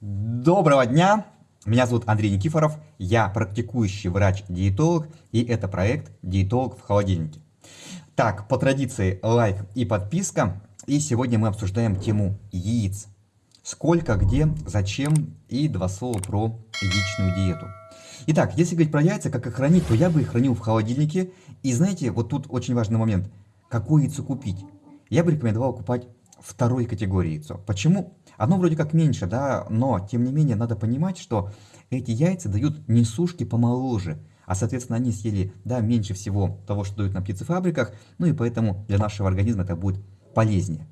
Доброго дня! Меня зовут Андрей Никифоров, я практикующий врач-диетолог, и это проект «Диетолог в холодильнике». Так, по традиции лайк и подписка, и сегодня мы обсуждаем тему яиц. Сколько, где, зачем и два слова про яичную диету. Итак, если говорить про яйца, как их хранить, то я бы их хранил в холодильнике. И знаете, вот тут очень важный момент. Какое яйцо купить? Я бы рекомендовал купать второй категории яйцо. Почему? Оно вроде как меньше, да, но тем не менее надо понимать, что эти яйца дают несушки помоложе, а соответственно они съели, да, меньше всего того, что дают на птицефабриках, ну и поэтому для нашего организма это будет полезнее.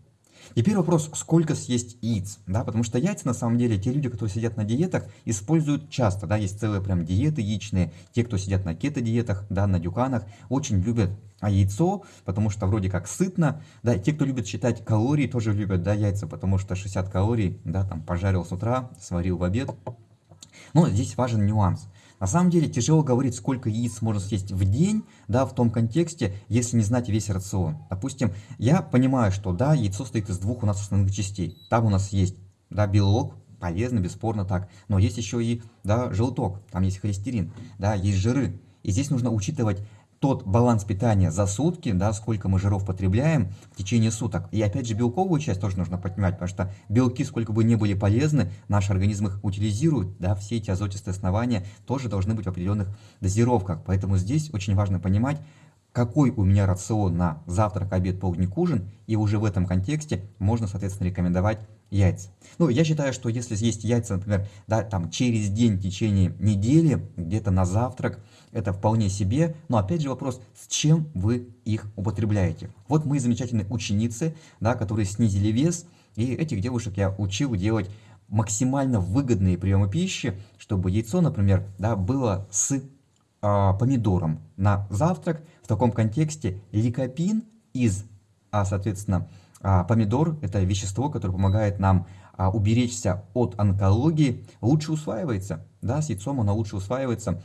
Теперь вопрос, сколько съесть яиц, да, потому что яйца на самом деле, те люди, которые сидят на диетах, используют часто, да, есть целые прям диеты яичные, те, кто сидят на кето-диетах, да, на дюканах, очень любят а яйцо, потому что вроде как сытно, да, те, кто любит считать калории, тоже любят, да, яйца, потому что 60 калорий, да, там, пожарил с утра, сварил в обед. Но здесь важен нюанс. На самом деле тяжело говорить, сколько яиц можно съесть в день, да, в том контексте, если не знать весь рацион. Допустим, я понимаю, что, да, яйцо состоит из двух у нас основных частей. Там у нас есть, да, белок, полезно, бесспорно так, но есть еще и, да, желток, там есть холестерин, да, есть жиры. И здесь нужно учитывать тот баланс питания за сутки, да, сколько мы жиров потребляем в течение суток. И опять же белковую часть тоже нужно понимать, потому что белки, сколько бы ни были полезны, наш организм их утилизирует, да, все эти азотистые основания тоже должны быть в определенных дозировках. Поэтому здесь очень важно понимать, какой у меня рацион на завтрак, обед, полдник, ужин, и уже в этом контексте можно, соответственно, рекомендовать яйца. Ну, я считаю, что если съесть яйца, например, да, там через день в течение недели, где-то на завтрак, это вполне себе, но опять же вопрос, с чем вы их употребляете. Вот мы замечательные ученицы, да, которые снизили вес, и этих девушек я учил делать максимально выгодные приемы пищи, чтобы яйцо, например, да, было с помидором на завтрак. В таком контексте ликопин из, а, соответственно, а, помидор – это вещество, которое помогает нам а, уберечься от онкологии, лучше усваивается. Да, с яйцом оно лучше усваивается.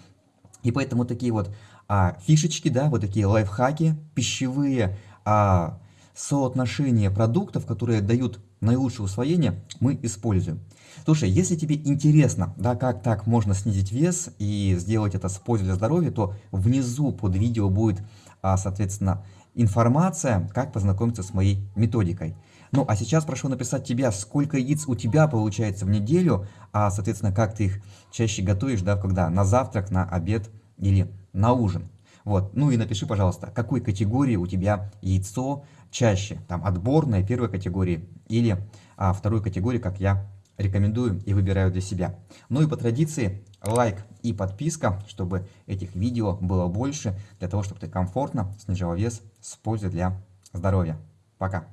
И поэтому такие вот а, фишечки, да, вот такие лайфхаки, пищевые а, соотношения продуктов, которые дают наилучшее усвоение, мы используем. Слушай, если тебе интересно, да, как так можно снизить вес и сделать это с пользой для здоровья, то внизу под видео будет, а, соответственно, информация, как познакомиться с моей методикой. Ну, а сейчас прошу написать тебя, сколько яиц у тебя получается в неделю, а, соответственно, как ты их чаще готовишь, да, когда на завтрак, на обед или на ужин. Вот, ну и напиши, пожалуйста, какой категории у тебя яйцо чаще, там, отборной первой категории или а, второй категории, как я рекомендую и выбираю для себя. Ну и по традиции лайк и подписка, чтобы этих видео было больше, для того, чтобы ты комфортно снижал вес с пользой для здоровья. Пока!